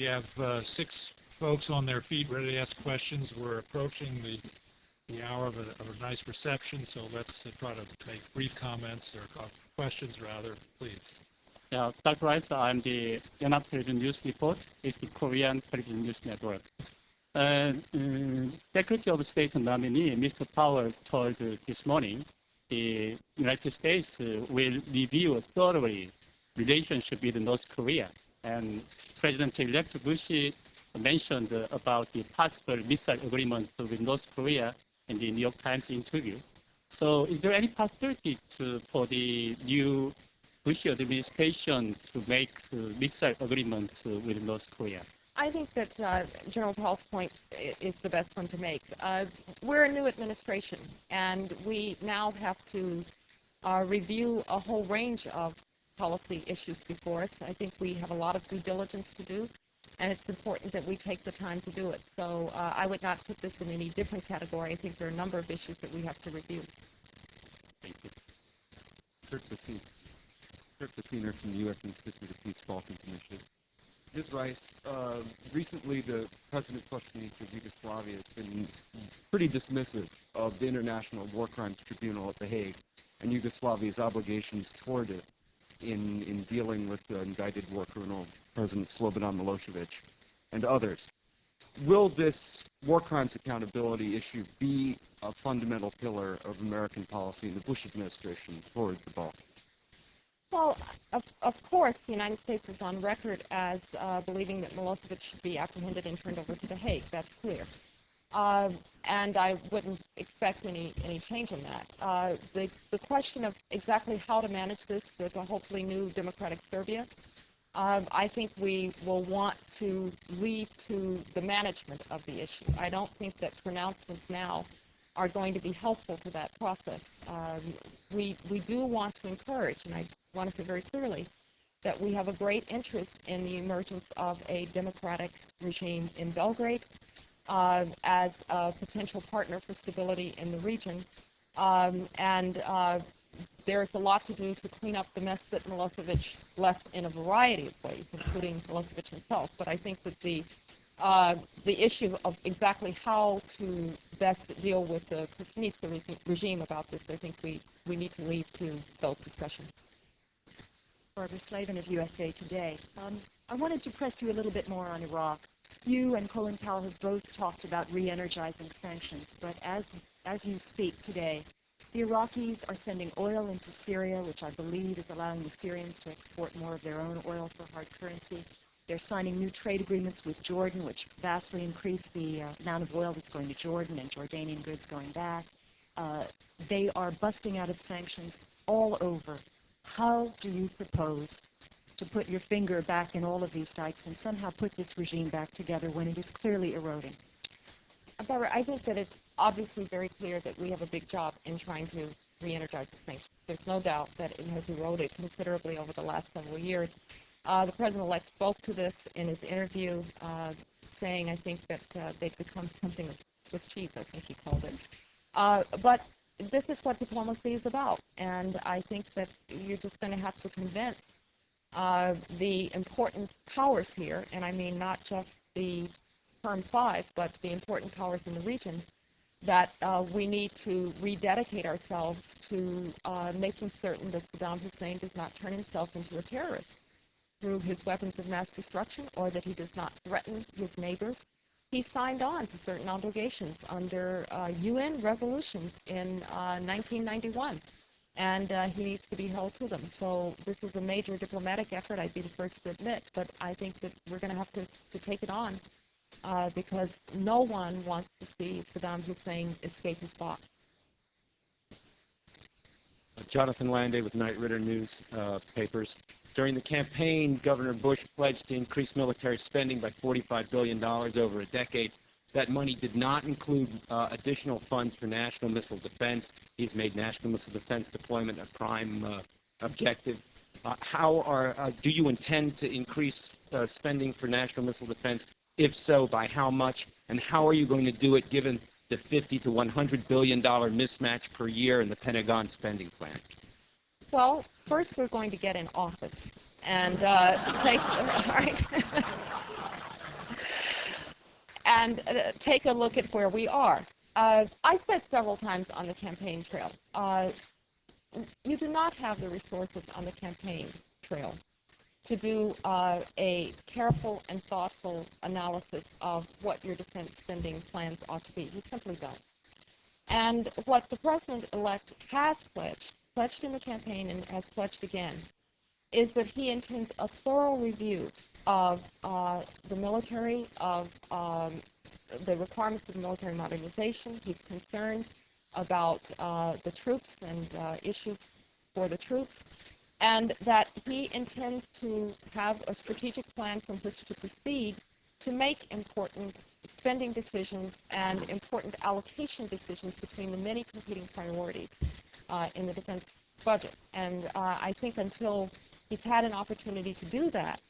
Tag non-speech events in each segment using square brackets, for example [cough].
We have uh, six folks on their feet ready to ask questions. We're approaching the the hour of a, of a nice reception, so let's uh, try to make brief comments or questions rather, please. Yeah, Dr. Rice, I'm the Yonhap Television News Report. It's the Korean Television News Network. Uh, um, Secretary of State nominee Mr. Powell told uh, this morning the United States uh, will review thoroughly relationship with North Korea. And President-elect Bush mentioned about the possible missile agreement with North Korea in the New York Times interview. So is there any possibility to, for the new Bush administration to make uh, missile agreements uh, with North Korea? I think that uh, General Powell's point is the best one to make. Uh, we're a new administration, and we now have to uh, review a whole range of policy issues before us. I think we have a lot of due diligence to do, and it's important that we take the time to do it. So uh, I would not put this in any different category. I think there are a number of issues that we have to review. Thank you. Kirk Bessiner from the U.S. Institute of Peace Balkans Initiative. Ms. Rice, uh, recently the President Kostunica of Yugoslavia has been pretty dismissive of the International War Crimes Tribunal at The Hague and Yugoslavia's obligations toward it in, in dealing with the indicted war criminal President Slobodan Milosevic and others. Will this war crimes accountability issue be a fundamental pillar of American policy in the Bush administration towards the Balkans? Well, of, of course, the United States is on record as uh, believing that Milosevic should be apprehended and turned over to The Hague. That's clear. Uh, and I wouldn't expect any, any change in that. Uh, the, the question of exactly how to manage this with a hopefully new democratic Serbia, uh, I think we will want to leave to the management of the issue. I don't think that pronouncements now are going to be helpful to that process. Um, we, we do want to encourage, and I want to say very clearly, that we have a great interest in the emergence of a democratic regime in Belgrade uh, as a potential partner for stability in the region. Um, and uh, there's a lot to do to clean up the mess that Milosevic left in a variety of ways, including Milosevic himself. But I think that the uh, the issue of exactly how to best deal with the Kostunica regime about this, I think we, we need to leave to those discussions. Barbara Slavin of USA Today. Um, I wanted to press you a little bit more on Iraq. You and Colin Powell have both talked about re-energizing sanctions, but as, as you speak today, the Iraqis are sending oil into Syria, which I believe is allowing the Syrians to export more of their own oil for hard currency. They're signing new trade agreements with Jordan, which vastly increase the uh, amount of oil that's going to Jordan and Jordanian goods going back. Uh, they are busting out of sanctions all over. How do you propose to put your finger back in all of these dikes and somehow put this regime back together when it is clearly eroding? Barbara, I think that it's obviously very clear that we have a big job in trying to re-energize the sanctions. There's no doubt that it has eroded considerably over the last several years. Uh, the president-elect spoke to this in his interview, uh, saying, I think, that uh, they've become something of Swiss cheese, I think he called it. Uh, but this is what diplomacy is about, and I think that you're just going to have to convince uh, the important powers here, and I mean not just the Perm 5, but the important powers in the region, that uh, we need to rededicate ourselves to making certain that Saddam Hussein does not turn himself into a terrorist through his weapons of mass destruction or that he does not threaten his neighbors. He signed on to certain obligations under uh, UN resolutions in uh, 1991, and uh, he needs to be held to them. So this is a major diplomatic effort, I'd be the first to admit, but I think that we're going to have to, to take it on uh, because no one wants to see Saddam Hussein escape his box. Jonathan Landay with Knight Ridder News uh, Papers. During the campaign, Governor Bush pledged to increase military spending by $45 billion over a decade. That money did not include uh, additional funds for national missile defense. He's made national missile defense deployment a prime uh, objective. Uh, how are, uh, do you intend to increase uh, spending for national missile defense? If so, by how much? And how are you going to do it given the 50 to 100 billion dollar mismatch per year in the Pentagon spending plan? Well, first we're going to get in office and uh, [laughs] take. Right. [laughs] and uh, take a look at where we are. Uh, I said several times on the campaign trail, uh, you do not have the resources on the campaign trail to do uh, a careful and thoughtful analysis of what your defense spending plans ought to be. You simply don't. And what the president-elect has pledged, pledged in the campaign and has pledged again, is that he intends a thorough review of uh, the military, of um, the requirements of military modernization. He's concerned about uh, the troops and uh, issues for the troops, and that he intends to have a strategic plan from which to proceed to make important spending decisions and important allocation decisions between the many competing priorities uh, in the defense budget. And uh, I think until he's had an opportunity to do that,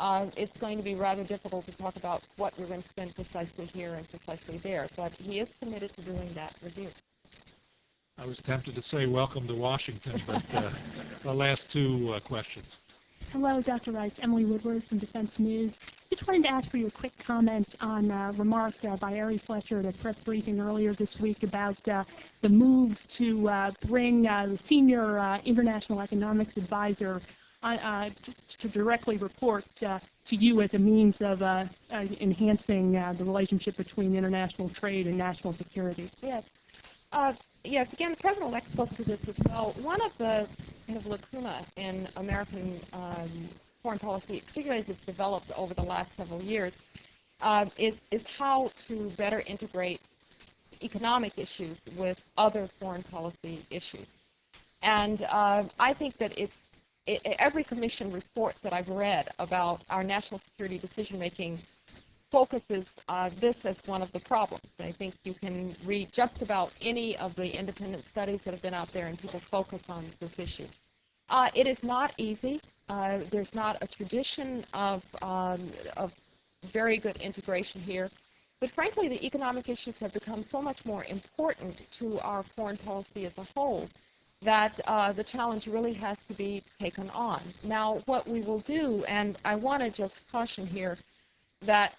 uh, it's going to be rather difficult to talk about what we're going to spend precisely here and precisely there. But he is committed to doing that review. I was tempted to say welcome to Washington, but uh, [laughs] the last two uh, questions. Hello, Dr. Rice. Emily Woodward from Defense News. Just wanted to ask for your quick comment on uh, remarks uh, by Ari Fleischer at a press briefing earlier this week about uh, the move to uh, bring uh, the senior uh, international economics advisor uh, to, directly report uh, to you as a means of uh, uh, enhancing uh, the relationship between international trade and national security. Yes. Uh, yes, again, the President-elect spoke to this as well. One of the kind of lacuna in American um, foreign policy, particularly as it's developed over the last several years, is, is how to better integrate economic issues with other foreign policy issues. And I think that it's it, every commission report that I've read about our national security decision-making focuses uh, this as one of the problems. I think you can read just about any of the independent studies that have been out there and people focus on this issue. Uh, it is not easy. Uh, there's not a tradition of, um, of very good integration here. But frankly, the economic issues have become so much more important to our foreign policy as a whole that uh, the challenge really has to be taken on. Now, what we will do, and I want to just caution here that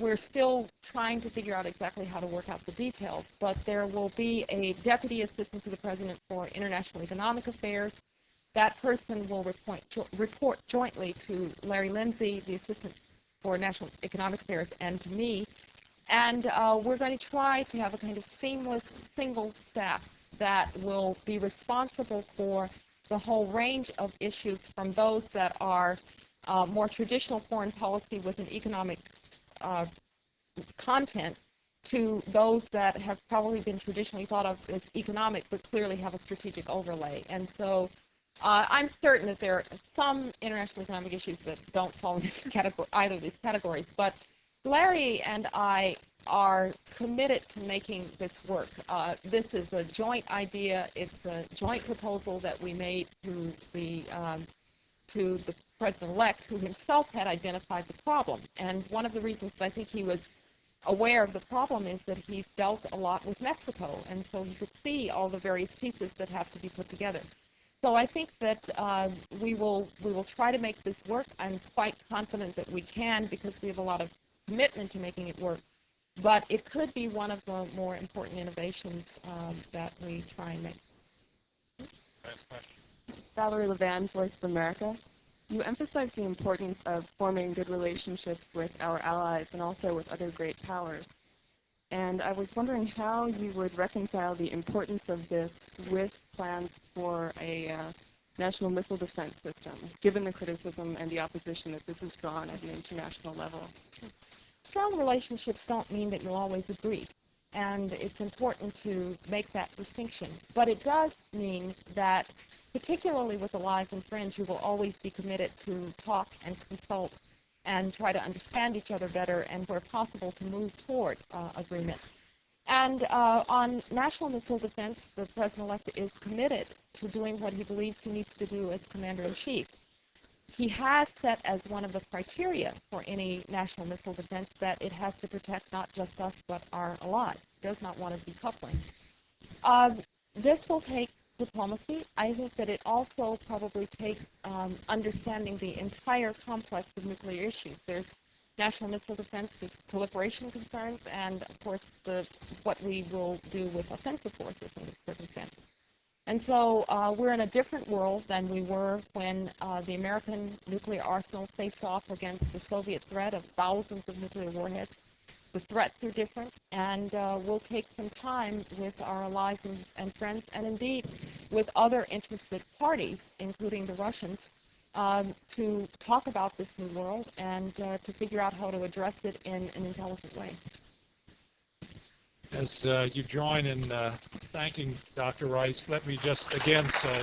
we're still trying to figure out exactly how to work out the details, but there will be a Deputy Assistant to the President for International Economic Affairs. That person will report, jo report jointly to Larry Lindsey, the Assistant for National Economic Affairs, and to me. And uh, we're going to try to have a kind of seamless single staff that will be responsible for the whole range of issues from those that are uh, more traditional foreign policy with an economic uh, content to those that have probably been traditionally thought of as economic but clearly have a strategic overlay. And so uh, I'm certain that there are some international economic issues that don't fall into either of these categories. But Larry and I are committed to making this work. Uh, this is a joint idea. It's a joint proposal that we made to the um, to the president-elect, who himself had identified the problem. And one of the reasons I think he was aware of the problem is that he's dealt a lot with Mexico, and so he could see all the various pieces that have to be put together. So I think that uh, we will we will try to make this work. I'm quite confident that we can because we have a lot of commitment to making it work. But it could be one of the more important innovations um, that we try and make. Last question. Valerie Levan, Voice of America. You emphasize the importance of forming good relationships with our allies and also with other great powers. And I was wondering how you would reconcile the importance of this with plans for a uh, national missile defense system, given the criticism and the opposition that this has drawn at an international level. Strong relationships don't mean that you'll always agree. And it's important to make that distinction. But it does mean that particularly with allies and friends, you will always be committed to talk and consult and try to understand each other better and, where possible, to move toward uh, agreement. And uh, on national missile defense, the President-elect is committed to doing what he believes he needs to do as Commander-in-Chief. He has set as one of the criteria for any national missile defense that it has to protect not just us but our allies. Does not want a decoupling. Uh, this will take diplomacy. I think that it also probably takes um, understanding the entire complex of nuclear issues. There's national missile defense, there's proliferation concerns, and of course the what we will do with offensive forces in this circumstance. And so uh, we're in a different world than we were when uh, the American nuclear arsenal faced off against the Soviet threat of thousands of nuclear warheads. The threats are different, and uh, we'll take some time with our allies and, and friends, and indeed with other interested parties, including the Russians, um, to talk about this new world and uh, to figure out how to address it in an intelligent way. As uh, you join in uh, thanking Dr. Rice, let me just again say,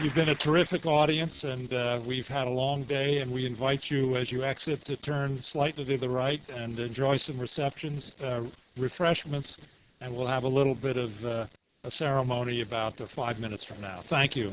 You've been a terrific audience, and uh, we've had a long day, and we invite you, as you exit, to turn slightly to the right and enjoy some receptions, uh, refreshments, and we'll have a little bit of uh, ceremony about five minutes from now. Thank you.